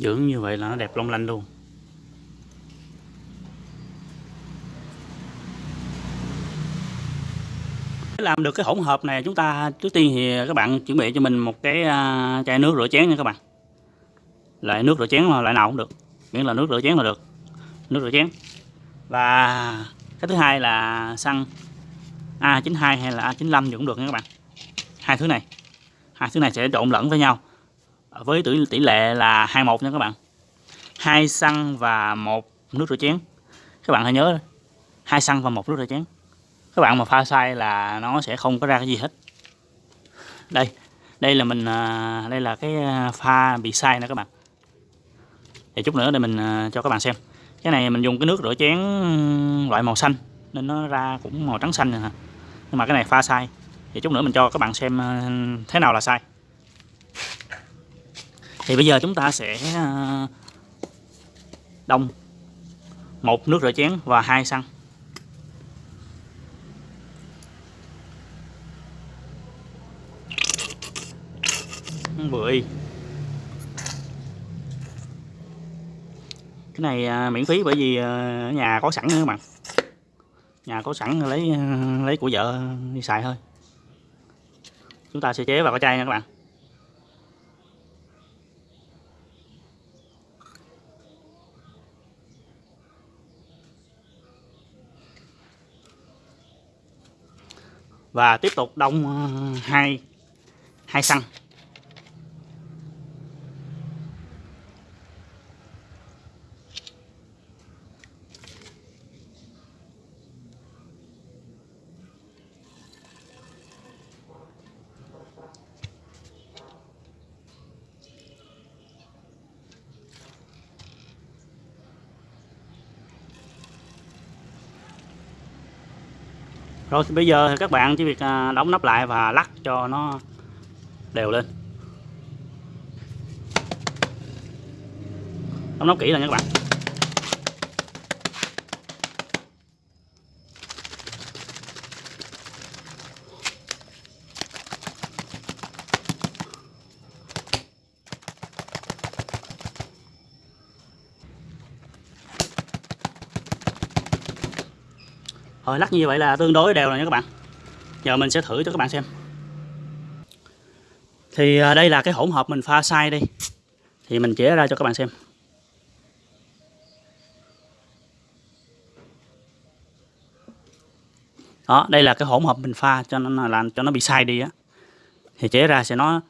dưỡng như vậy là nó đẹp long lanh luôn. Để làm được cái hỗn hợp này, chúng ta, trước tiên thì các bạn chuẩn bị cho mình một cái à, chai nước rửa chén nha các bạn. Loại nước rửa chén là loại nào cũng được. Miễn là nước rửa chén là được. Nước rửa chén. Và cái thứ hai là xăng A92 hay là A95 gì cũng được nha các bạn. Hai thứ này. Hai thứ này sẽ trộn lẫn với nhau với tỷ, tỷ lệ là 21 nha các bạn. Hai xăng và một nước rửa chén. Các bạn hãy nhớ hai xăng và một nước rửa chén. Các bạn mà pha sai là nó sẽ không có ra cái gì hết. Đây đây là mình à, đây là cái à, pha bị sai nè các bạn. Thì chút nữa để mình à, cho các bạn xem. Cái này mình dùng cái nước rửa chén loại màu xanh nên nó ra cũng màu trắng xanh nè nhưng mà cái này pha sai. Thì chút nữa mình cho các bạn xem thế nào là sai thì bây giờ chúng ta sẽ ờ, đông. Một nước rửa chén và hai xăng. Vừa y cái này ờ, miễn phí bởi vì ở nhà có sẵn nữa các bạn. Nhà có sẵn lấy lấy của vợ đi xài thôi. Chúng ta sẽ chế vào cái chai nha các bạn. Và tiếp tục đông ờ, hai hai xăng. Rồi thì bây giờ thì các bạn chỉ việc à, đóng nắp lại và lắc cho nó đều lên. Đóng nắp kỹ lên nha các bạn. Rồi lắc như vậy là tương đối đều rồi nha các bạn. Giờ mình sẽ thử cho các bạn xem. Thì à, đây là cái hỗn hợp mình pha sai đi. Thì mình chế ra cho các bạn xem. Đó, đây là cái hỗn hợp mình pha cho nó làm cho nó bị sai đi á. Thì chế ra sẽ nó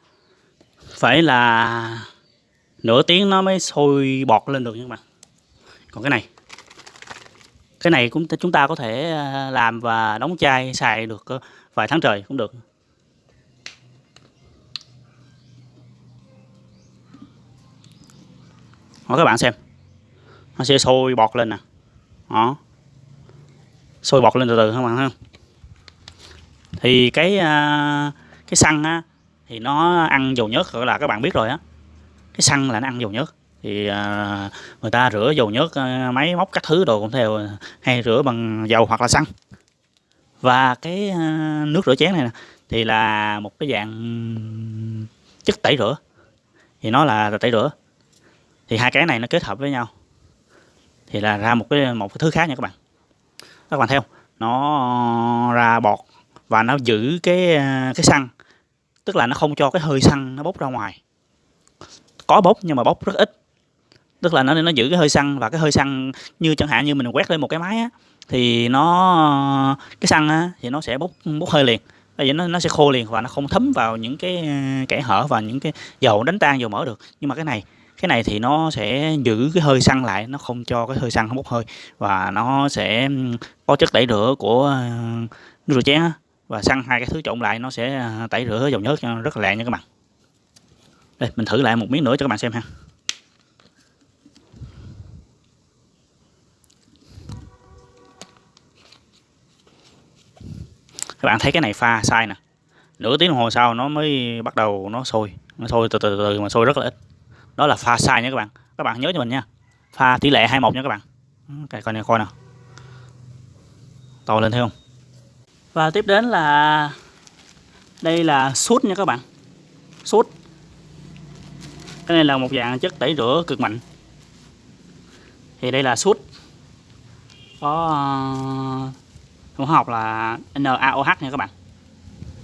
phải là nửa tiếng nó mới sôi bọt lên được nha các bạn. Còn cái này cái này cũng chúng ta có thể ờ, làm và đóng chai xài được ờ, vài tháng trời cũng được. Đó, các bạn xem. Nó sẽ sôi bọt lên nè. Đó. Sôi bọt lên từ từ các bạn không? Thì cái ờ, cái xăng á thì nó ăn dầu nhớt gọi là các bạn biết rồi á. Cái xăng là nó ăn dầu nhớt thì à, người ta rửa dầu nhớt à, máy móc các thứ đồ cũng theo hay rửa bằng dầu hoặc là xăng. Và cái à, nước rửa chén này nè thì là một cái dạng chất tẩy rửa. Thì nó là tẩy rửa. Thì hai cái này nó kết hợp với nhau. Thì là ra một cái một cái thứ khác nha các bạn. Các bạn theo nó ra bọt và nó giữ cái à, cái xăng. Tức là nó không cho cái hơi xăng nó bốc ra ngoài. Có bốc nhưng mà bốc rất ít tức là nó nó giữ cái hơi xăng và cái hơi xăng như chẳng hạn như mình quét lên một cái máy á, thì nó, cái xăng á, thì nó sẽ bốc bốc hơi liền. Tại vì nó nó sẽ khô liền và nó không thấm vào những cái à, kẽ hở và những cái dầu đánh tan, dầu mỡ được. Nhưng mà cái này cái này thì nó sẽ giữ cái hơi xăng lại, nó không cho cái hơi xăng không bốc hơi và nó sẽ có chất tẩy rửa của nước rửa chén và xăng hai cái thứ trộn lại nó sẽ à, tẩy rửa dầu nhớt rất là lẹ nha các bạn. Đây, mình thử lại một miếng nữa cho các bạn xem ha. Các bạn thấy cái này pha sai nè. Nửa tiếng đồng hồ sau nó mới bắt đầu nó sôi. Nó sôi từ từ từ mà sôi rất là ít. Đó là pha sai nha các bạn. Các bạn nhớ cho mình nha. Pha tỷ lệ 21 nha các bạn. Cái coi này coi nào to lên thấy không? Và tiếp đến là đây là sút nha các bạn. Sút. Cái này là một dạng chất tẩy rửa cực mạnh. Thì đây là sút. Có uh, hóa học là NaOH nha các bạn.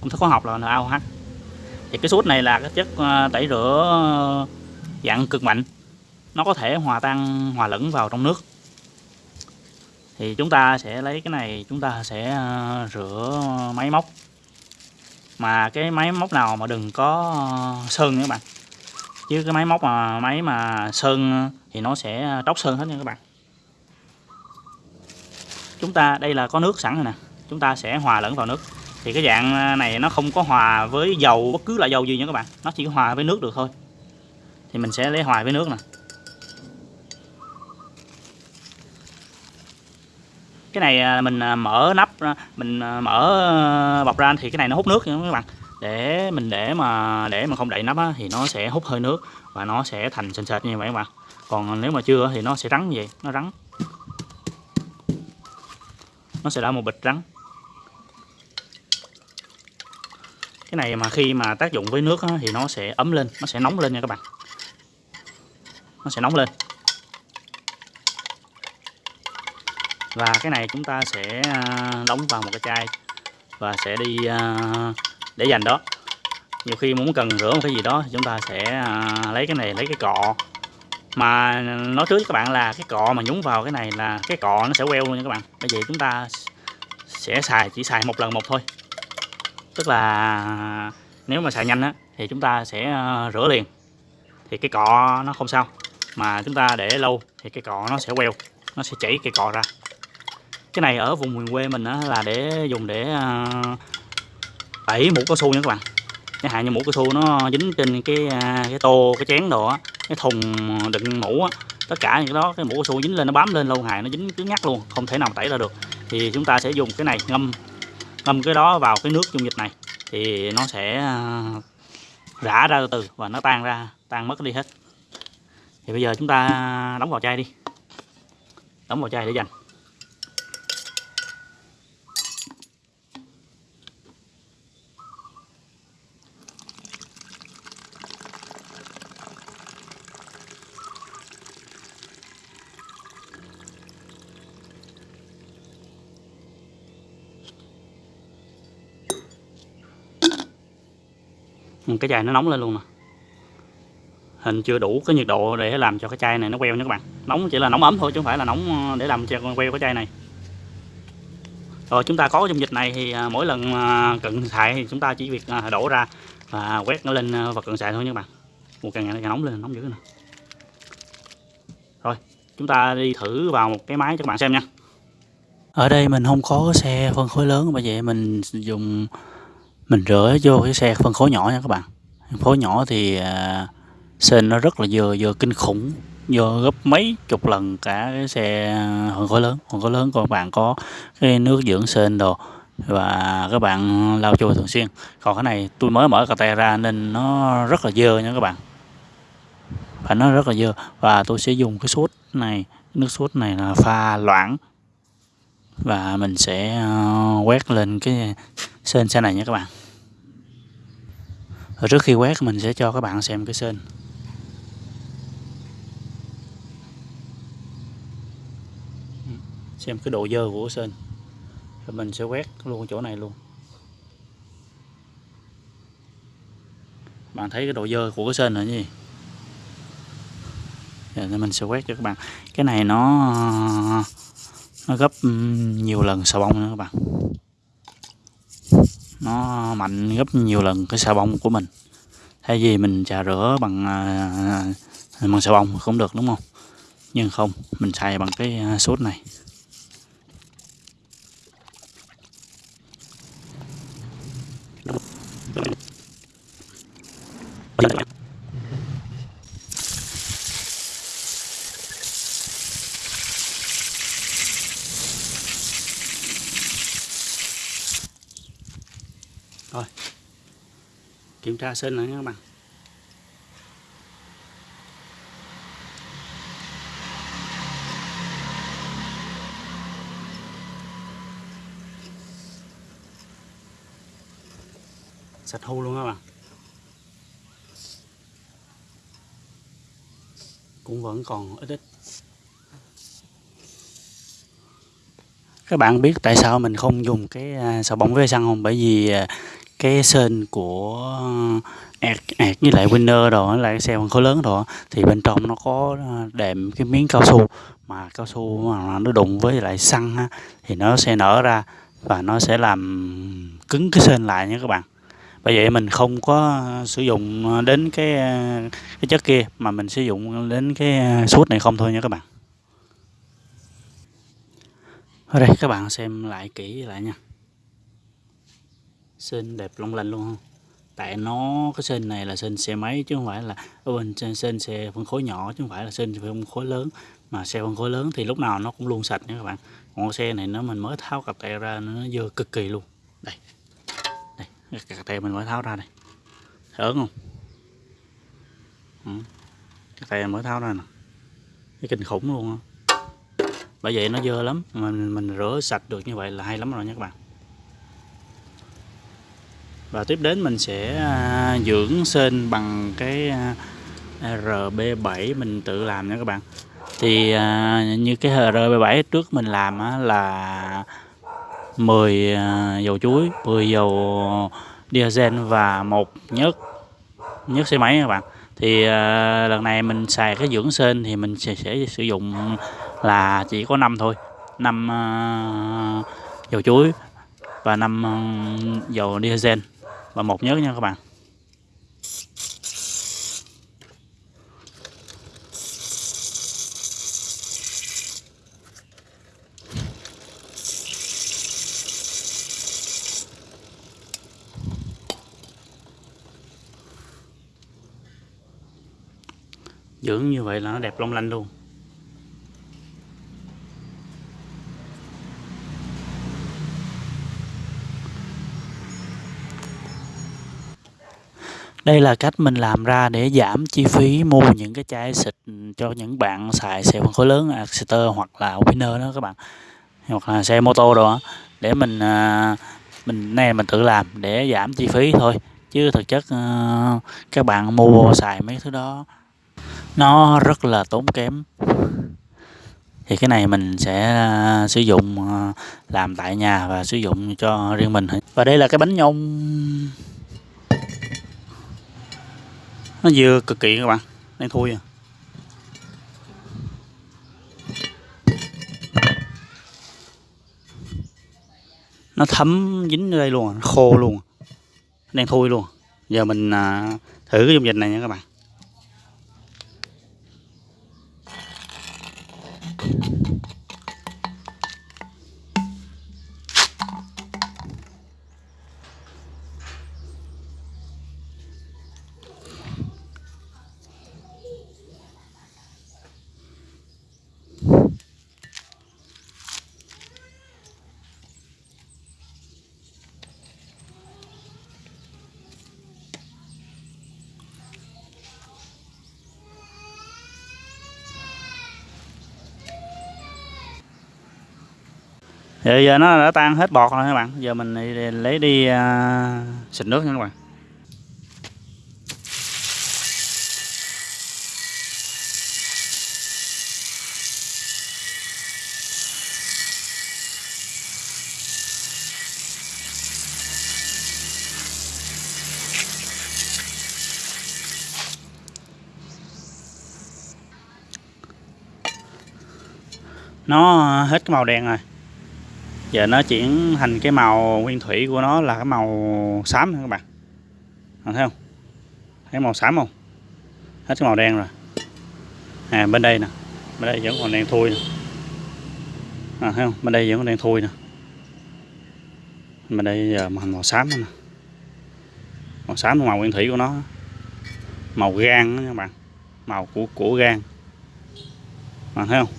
Công thức hóa học là NaOH thì cái sốt này là cái chất ờ, tẩy rửa ờ, dạng cực mạnh. Nó có thể hòa tan, hòa lẫn vào trong nước. Thì chúng ta sẽ lấy cái này, chúng ta sẽ ờ, rửa máy móc. Mà cái máy móc nào mà đừng có sơn nha các bạn. Chứ cái máy móc mà, máy mà sơn thì nó sẽ tróc sơn hết nha các bạn chúng ta đây là có nước sẵn rồi nè. Chúng ta sẽ hòa lẫn vào nước. Thì cái dạng à, này nó không có hòa với dầu bất cứ loại dầu gì nha các bạn. Nó chỉ hòa với nước được thôi. Thì mình sẽ lấy hòa với nước nè. Cái này à, mình à, mở nắp mình mở bọc ra thì cái này nó hút nước nha các bạn. Để mình để mà để mà không đậy nắp á, thì nó sẽ hút hơi nước và nó sẽ thành sền sệt như vậy các bạn. Còn nếu mà chưa thì nó sẽ rắn như vậy nó rắn nó sẽ ra một bịch rắn cái này mà khi mà tác dụng với nước á, thì nó sẽ ấm lên nó sẽ nóng lên nha các bạn. Nó sẽ nóng lên. Và cái này chúng ta sẽ à, đóng vào một cái chai và sẽ đi à, để dành đó. Nhiều khi muốn cần rửa một cái gì đó thì chúng ta sẽ à, lấy cái này lấy cái cọ mà nói trước các bạn là cái cọ mà nhúng vào cái này là cái cọ nó sẽ queo luôn nha các bạn. Bởi vì chúng ta sẽ xài chỉ xài một lần một thôi. Tức là nếu mà xài nhanh á thì chúng ta sẽ ờ, rửa liền. Thì cái cọ nó không sao. Mà chúng ta để lâu thì cái cọ nó sẽ queo nó sẽ chảy cái cọ ra. Cái này ở vùng miền quê mình á, là để dùng để ờ, tẩy mũ cao su nha các bạn. Chẳng hạn như mũ cao su nó dính trên cái ờ, cái tô cái chén đồ á cái thùng đựng mũ á, tất cả những cái đó, cái mũ cao su dính lên, nó bám lên lâu ngày, nó dính cứng ngắt luôn, không thể nào tẩy ra được. Thì chúng ta sẽ dùng cái này ngâm ngâm cái đó vào cái nước dung dịch này, thì nó sẽ à, rã ra từ từ và nó tan ra, tan mất đi hết. Thì bây giờ chúng ta đóng vào chai đi, đóng vào chai để dành. Ừ, cái chai nó nóng lên luôn nè. Hình chưa đủ cái nhiệt độ để làm cho cái chai này nó queo nha các bạn. Nóng chỉ là nóng ấm thôi chứ không phải là nóng ờ, để làm cho queo cái chai này. Rồi, chúng ta có dung dịch này thì à, mỗi lần à, cận xài thì chúng ta chỉ việc à, đổ ra và quét nó lên và cận xài thôi nha các bạn. Một càng ngày càng nóng lên, nóng dữ nè. Rồi, chúng ta đi thử vào một cái máy cho các bạn xem nha. Ở đây mình không có xe phân khối lớn, bởi vậy mình dùng mình rửa vô cái xe phân khối nhỏ nha các bạn. Phân khối nhỏ thì à, sên nó rất là dơ dơ kinh khủng dơ gấp mấy chục lần cả cái xe phân khối lớn. Phân khối lớn của các bạn có cái nước dưỡng sên đồ và các bạn lau chùi thường xuyên. Còn cái này tôi mới mở cà tay ra nên nó rất là dơ nha các bạn. Phải nó rất là dơ. Và tôi sẽ dùng cái sốt này nước sốt này là pha loãng và mình sẽ ờ, quét lên cái sên xe này nha các bạn. Rồi trước khi quét, mình sẽ cho các bạn xem cái sên. Xem cái độ dơ của sên. Rồi mình sẽ quét luôn chỗ này luôn. Bạn thấy cái độ dơ của cái sên là gì? Dạ, Rồi mình sẽ quét cho các bạn. Cái này nó nó gấp ừ, nhiều lần xà bông nữa các bạn. Nó mạnh gấp nhiều lần cái xà bông của mình. Thay vì mình trà rửa bằng à, à, bằng xà bông cũng được, đúng không? Nhưng không, mình xài bằng cái à, sốt này. rồi kiểm tra sên này các bạn. Sạch hô luôn các bạn. Cũng vẫn còn ít ít. Các bạn biết tại sao mình không dùng cái xà bông với xăng không? Bởi vì à, cái sên của ẹt ẹt với lại winner rồi, lại cái xe phân khối lớn rồi, thì bên trong nó có à, đệm cái miếng cao su. Mà cao su mà nó đụng với lại xăng ha, thì nó sẽ nở ra và nó sẽ làm cứng cái sên lại nha các bạn. Bởi vậy mình không có sử dụng đến cái à, cái chất kia mà mình sử dụng đến cái à, suốt này không thôi nha các bạn. Ở đây các bạn xem lại kỹ lại nha. Sơn đẹp long lanh luôn không tại nó cái sơn này là sơn xe máy chứ không phải là ở bên sơn, sơn xe phân khối nhỏ chứ không phải là sơn phân khối lớn. Mà xe phân khối lớn thì lúc nào nó cũng luôn sạch nha các bạn. Còn xe này nó mình mới tháo cặp tay ra nó dơ cực kỳ luôn. Đây đây cặp tay mình mới tháo ra đây. Ớn không? Ừ. cặp tay mới tháo ra nè. Cái kinh khủng luôn á. Bởi vậy nó dơ lắm mình mình rửa sạch được như vậy là hay lắm rồi nha các bạn và tiếp đến mình sẽ à, dưỡng sên bằng cái à, RB7 mình tự làm nha các bạn. Thì à, như cái RB7 trước mình làm là 10 dầu chuối 10 dầu diesel và một nhớt nhớt xe máy các bạn. Thì lần này mình xài cái dưỡng sên thì mình sẽ, sẽ sử dụng là chỉ có năm thôi năm dầu chuối và năm ừ, dầu diesel và một nhớ nha các bạn. Dưỡng như vậy là nó đẹp long lanh luôn. Đây là cách mình làm ra để giảm chi phí mua những cái chai xịt cho những bạn xài xe phân khối lớn à, Exeter hoặc là Winner đó các bạn. Hoặc là xe mô tô đồ để mình à, mình, này mình tự làm để giảm chi phí thôi. Chứ thực chất ờ, các bạn mua xài mấy thứ đó, nó rất là tốn kém. Thì cái này mình sẽ à, sử dụng làm tại nhà và sử dụng cho riêng mình và đây là cái bánh nhông nó dưa cực kỳ các bạn. Đang thui à. Nó thấm dính ở đây luôn à, khô luôn à. đang thui luôn à. giờ mình à, thử cái dung dịch này nha các bạn. Giờ, giờ nó đã tan hết bọt rồi các bạn. Giờ mình lấy đi uh, xịt nước nha các bạn. Nó hết cái màu đen rồi giờ nó chuyển thành cái màu nguyên thủy của nó là cái màu xám nha các bạn? Thấy không? Thấy màu xám không? Hết cái màu đen rồi. À bên đây nè. Bên đây vẫn còn đen thui nè. À, thấy không? Bên đây vẫn còn đen thui nè. Bên đây giờ màu, màu xám nè. Màu xám là màu nguyên thủy của nó. Màu gan đó các bạn. Màu của của gan. Bạn thấy không?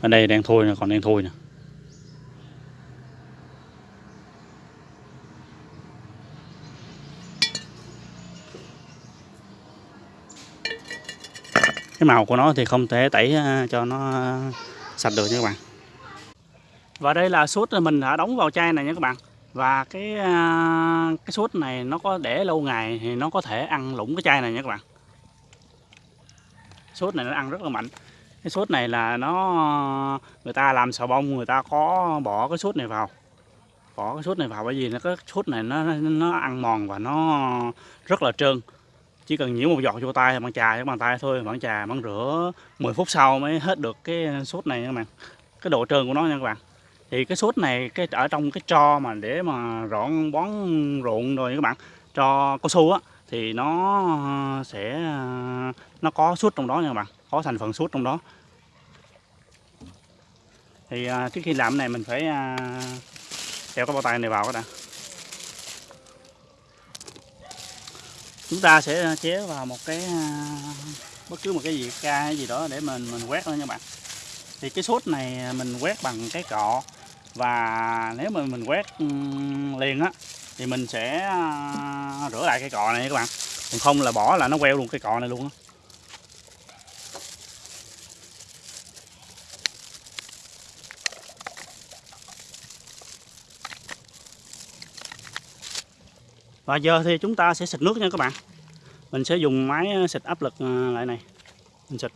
Ở đây đang thôi nè, còn đang thôi nè. Cái màu của nó thì không thể tẩy à, cho nó sạch được nha các bạn. Và đây là sốt mình đã đóng vào chai này nha các bạn. Và cái à, cái sốt này nó có để lâu ngày thì nó có thể ăn lũng cái chai này nha các bạn. Sốt này nó ăn rất là mạnh cái sốt này là nó, người ta làm xà bông, người ta có bỏ cái sốt này vào. Bỏ cái sốt này vào bởi vì nó cái sốt này nó nó ăn mòn và nó rất là trơn. Chỉ cần nhiễm một giọt vô tay bằng chà bằng tay thôi bạn chà bạn rửa 10 phút sau mới hết được cái sốt này nha các bạn. Cái độ trơn của nó nha các bạn. Thì cái sốt này cái, ở trong cái tro mà để mà rọn bón ruộng rồi các bạn cho cao su á, thì nó sẽ, nó có sốt trong đó nha các bạn có thành phần sút trong đó. Thì à, trước khi làm cái này mình phải à, đeo cái bao tay này vào cái đã chúng ta sẽ chế vào một cái à, bất cứ một cái gì ca hay gì đó để mình mình quét thôi nha bạn. Thì cái sốt này mình quét bằng cái cọ và nếu mà mình quét liền á thì mình sẽ à, rửa lại cái cọ này các bạn. Còn không là bỏ là nó queo luôn cái cọ này luôn á. Và giờ thì chúng ta sẽ xịt nước nha các bạn. Mình sẽ dùng máy ờ, xịt áp lực ờ, lại này. Mình xịt.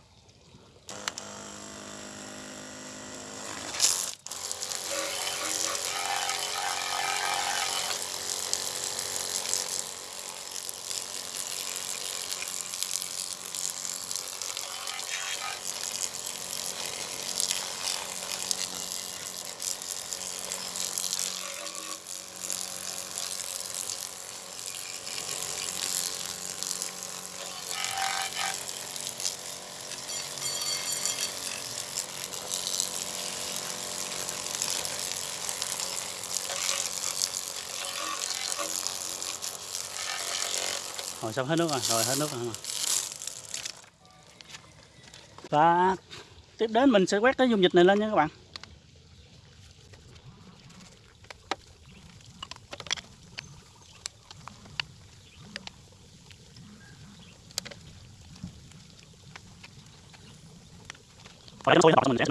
Rồi xong hết nước rồi rồi hết nước rồi và tiếp đến mình sẽ quét cái dung dịch này lên nha các bạn. Nó sôi mình sẽ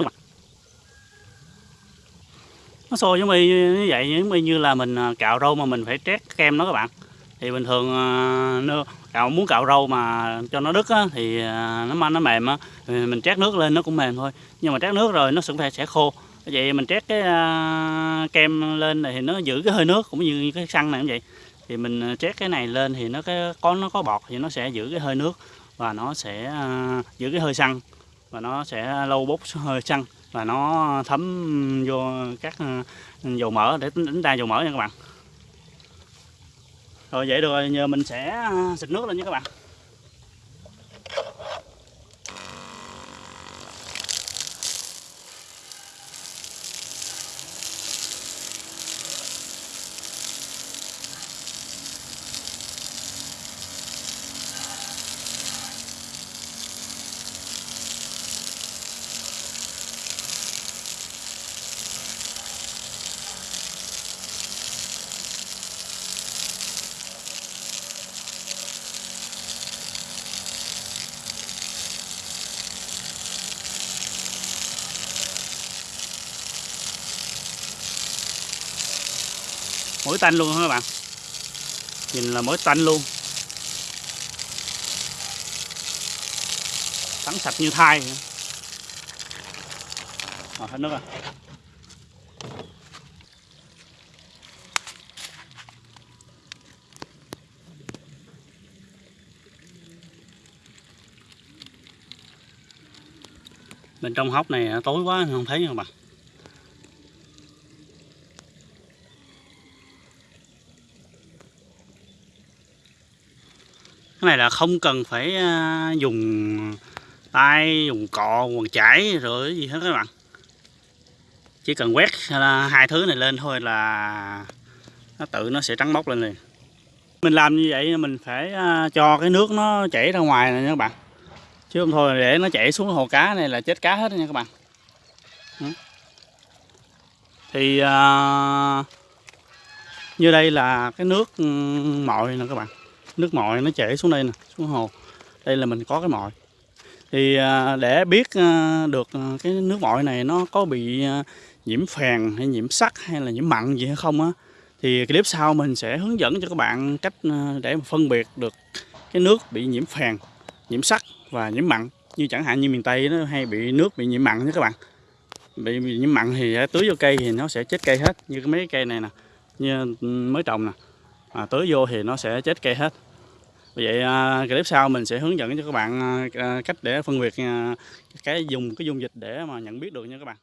nó sôi giống như vậy, giống như là mình à, cạo râu mà mình phải trét kem đó các bạn thì bình thường à, nó cạo muốn cạo râu mà cho nó đứt á, thì à, nó manh nó mềm á mình trét nước lên nó cũng mềm thôi. Nhưng mà trét nước rồi nó sẽ sẽ khô. Vậy mình trét cái uh, kem lên này thì nó giữ cái hơi nước cũng như cái xăng này cũng vậy. Thì mình trét cái này lên thì nó cái có nó có bọt thì nó sẽ giữ cái hơi nước và nó sẽ uh, giữ cái hơi xăng và nó sẽ lâu bốc hơi xăng và nó thấm vô các uh, dầu mỡ để đánh ra dầu mỡ nha các bạn rồi vậy được rồi giờ mình sẽ à, xịt nước lên nha các bạn. Mỗi tanh luôn các bạn? Nhìn là mỗi tanh luôn. Trắng sạch như thai à, hết nước rồi. Bên trong hốc này à, tối quá không thấy các bạn. Cái này là không cần phải à, dùng tay, dùng cọ, quần chải rồi gì hết các bạn. Chỉ cần quét à, hai thứ này lên thôi là nó tự nó sẽ trắng bóc lên liền. Mình làm như vậy mình phải à, cho cái nước nó chảy ra ngoài này nha các bạn. Chứ không thôi để nó chảy xuống hồ cá này là chết cá hết nha các bạn. Thì như đây là cái nước ừ, mọi nè các bạn nước mồi nó chảy xuống đây nè xuống hồ. Đây là mình có cái mồi thì à, để biết à, được à, cái nước mồi này nó có bị nhiễm phèn hay nhiễm sắt hay là nhiễm mặn gì hay không á thì clip sau mình sẽ hướng dẫn cho các bạn cách để phân biệt được cái nước bị nhiễm phèn nhiễm sắt và nhiễm mặn. Như chẳng hạn như miền tây nó hay bị nước bị nhiễm mặn nha các bạn. Bị, bị nhiễm mặn thì tưới vô cây thì nó sẽ chết cây hết như cái mấy cây này nè như ừ, mới trồng nè. À, tưới vô thì nó sẽ chết cây hết vậy à, clip sau mình sẽ hướng dẫn cho các bạn à, à, cách để phân biệt cái dùng, cái dung dịch để mà nhận biết được nha các bạn.